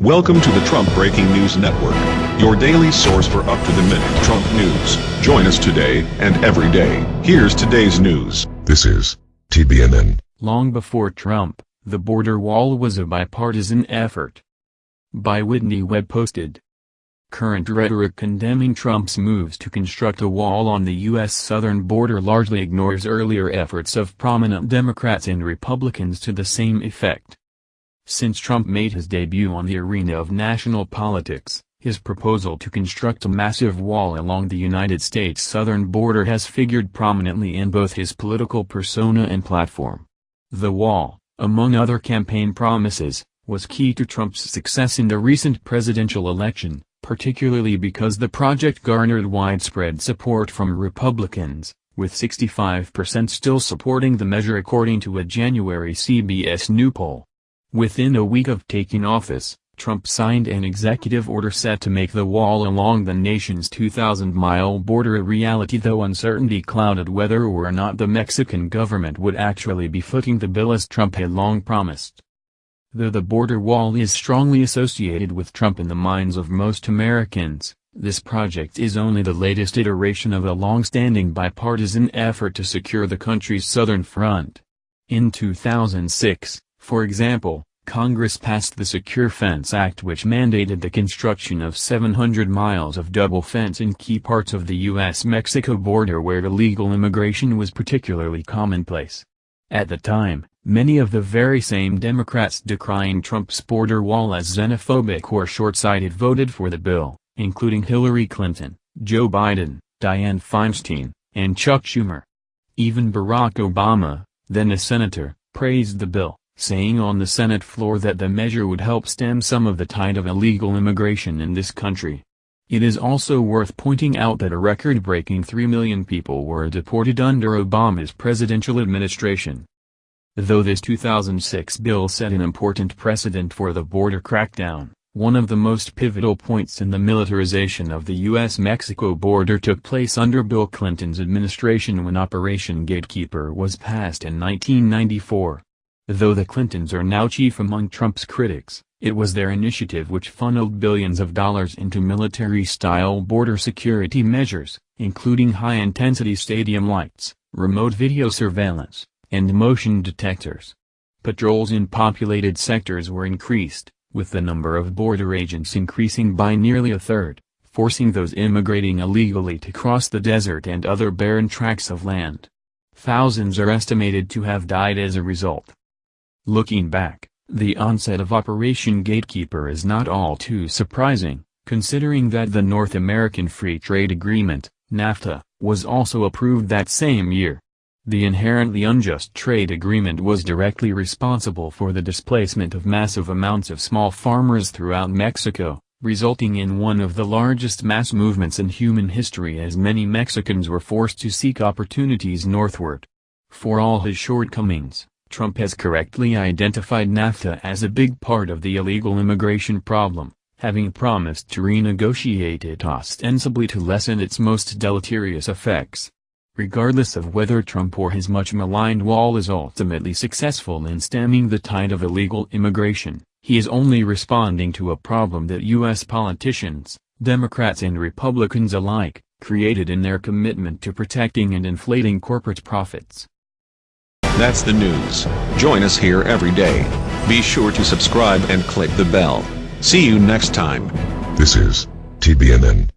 Welcome to the Trump Breaking News Network, your daily source for up-to-the-minute Trump news. Join us today and every day. Here's today's news. This is TBNN. Long before Trump, the border wall was a bipartisan effort. By Whitney Webb posted. Current rhetoric condemning Trump's moves to construct a wall on the U.S. southern border largely ignores earlier efforts of prominent Democrats and Republicans to the same effect. Since Trump made his debut on the arena of national politics, his proposal to construct a massive wall along the United States southern border has figured prominently in both his political persona and platform. The wall, among other campaign promises, was key to Trump's success in the recent presidential election, particularly because the project garnered widespread support from Republicans, with 65% still supporting the measure according to a January CBS New poll. Within a week of taking office, Trump signed an executive order set to make the wall along the nation's 2,000-mile border a reality though uncertainty clouded whether or not the Mexican government would actually be footing the bill as Trump had long promised. Though the border wall is strongly associated with Trump in the minds of most Americans, this project is only the latest iteration of a long-standing bipartisan effort to secure the country's southern front. In 2006, for example, Congress passed the Secure Fence Act which mandated the construction of 700 miles of double fence in key parts of the U.S.-Mexico border where illegal immigration was particularly commonplace. At the time, many of the very same Democrats decrying Trump's border wall as xenophobic or short-sighted voted for the bill, including Hillary Clinton, Joe Biden, Dianne Feinstein, and Chuck Schumer. Even Barack Obama, then a senator, praised the bill saying on the Senate floor that the measure would help stem some of the tide of illegal immigration in this country. It is also worth pointing out that a record-breaking 3 million people were deported under Obama's presidential administration. Though this 2006 bill set an important precedent for the border crackdown, one of the most pivotal points in the militarization of the U.S.-Mexico border took place under Bill Clinton's administration when Operation Gatekeeper was passed in 1994. Though the Clintons are now chief among Trump's critics, it was their initiative which funneled billions of dollars into military-style border security measures, including high-intensity stadium lights, remote video surveillance, and motion detectors. Patrols in populated sectors were increased, with the number of border agents increasing by nearly a third, forcing those immigrating illegally to cross the desert and other barren tracts of land. Thousands are estimated to have died as a result. Looking back, the onset of Operation Gatekeeper is not all too surprising, considering that the North American Free Trade Agreement, NAFTA, was also approved that same year. The inherently unjust trade agreement was directly responsible for the displacement of massive amounts of small farmers throughout Mexico, resulting in one of the largest mass movements in human history as many Mexicans were forced to seek opportunities northward. For all his shortcomings, Trump has correctly identified NAFTA as a big part of the illegal immigration problem, having promised to renegotiate it ostensibly to lessen its most deleterious effects. Regardless of whether Trump or his much maligned wall is ultimately successful in stemming the tide of illegal immigration, he is only responding to a problem that U.S. politicians, Democrats and Republicans alike, created in their commitment to protecting and inflating corporate profits. That's the news. Join us here every day. Be sure to subscribe and click the bell. See you next time. This is TBNN.